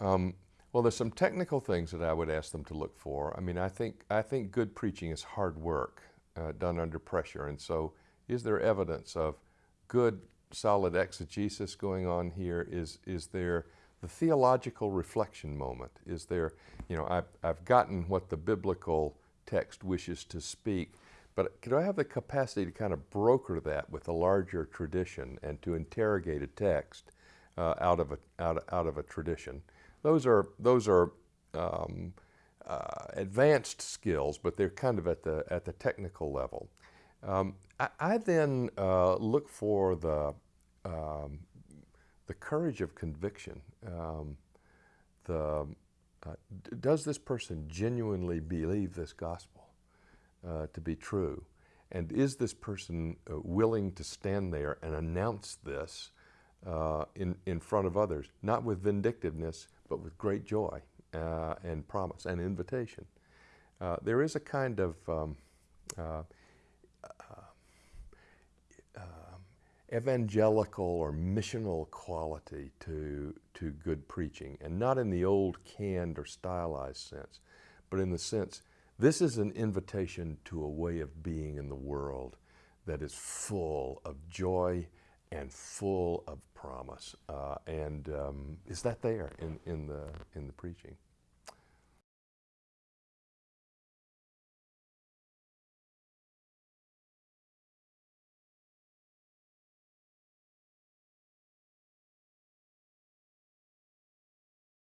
Um, well, there's some technical things that I would ask them to look for. I mean, I think I think good preaching is hard work uh, done under pressure, and so is there evidence of good, solid exegesis going on here? Is is there the theological reflection moment? Is there, you know, I've I've gotten what the biblical text wishes to speak, but do I have the capacity to kind of broker that with a larger tradition and to interrogate a text uh, out of a out, out of a tradition? Those are, those are um, uh, advanced skills, but they're kind of at the, at the technical level. Um, I, I, then uh, look for the, um, the courage of conviction. Um, the, uh, does this person genuinely believe this gospel uh, to be true? And is this person uh, willing to stand there and announce this uh, in, in front of others, not with vindictiveness, but with great joy uh, and promise and invitation. Uh, there is a kind of um, uh, uh, um, evangelical or missional quality to, to good preaching, and not in the old canned or stylized sense, but in the sense this is an invitation to a way of being in the world that is full of joy and full of promise. Uh, and um, is that there in, in, the, in the preaching?